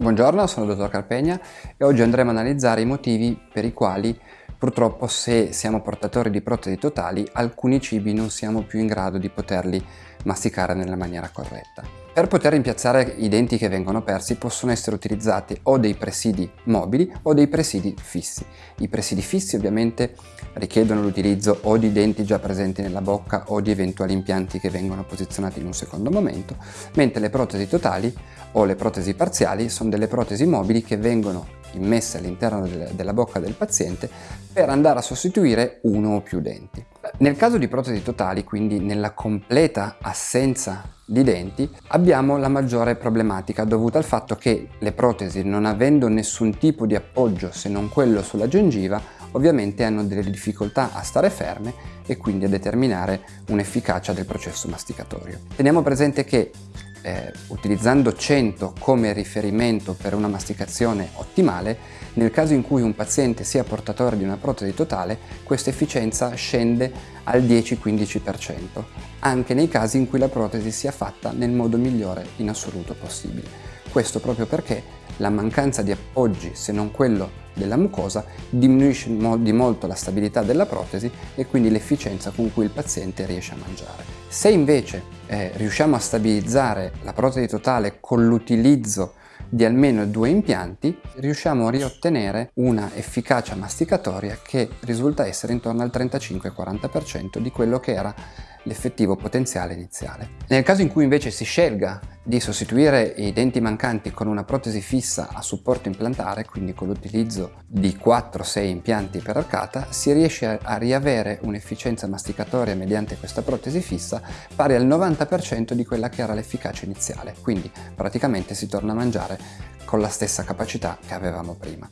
Buongiorno, sono il dottor Carpegna e oggi andremo a analizzare i motivi per i quali purtroppo se siamo portatori di protesi totali alcuni cibi non siamo più in grado di poterli masticare nella maniera corretta. Per poter rimpiazzare i denti che vengono persi possono essere utilizzati o dei presidi mobili o dei presidi fissi. I presidi fissi ovviamente richiedono l'utilizzo o di denti già presenti nella bocca o di eventuali impianti che vengono posizionati in un secondo momento, mentre le protesi totali o le protesi parziali sono delle protesi mobili che vengono immesse all'interno della bocca del paziente per andare a sostituire uno o più denti. Nel caso di protesi totali, quindi nella completa assenza di denti, abbiamo la maggiore problematica dovuta al fatto che le protesi, non avendo nessun tipo di appoggio se non quello sulla gengiva, ovviamente hanno delle difficoltà a stare ferme e quindi a determinare un'efficacia del processo masticatorio. Teniamo presente che eh, utilizzando 100 come riferimento per una masticazione ottimale, nel caso in cui un paziente sia portatore di una protesi totale, questa efficienza scende al 10-15%, anche nei casi in cui la protesi sia fatta nel modo migliore in assoluto possibile. Questo proprio perché la mancanza di appoggi, se non quello della mucosa, diminuisce di molto la stabilità della protesi e quindi l'efficienza con cui il paziente riesce a mangiare. Se invece eh, riusciamo a stabilizzare la protesi totale con l'utilizzo di almeno due impianti, riusciamo a riottenere una efficacia masticatoria che risulta essere intorno al 35-40% di quello che era l'effettivo potenziale iniziale. Nel caso in cui invece si scelga di sostituire i denti mancanti con una protesi fissa a supporto implantare, quindi con l'utilizzo di 4-6 impianti per arcata, si riesce a riavere un'efficienza masticatoria mediante questa protesi fissa pari al 90% di quella che era l'efficacia iniziale, quindi praticamente si torna a mangiare con la stessa capacità che avevamo prima.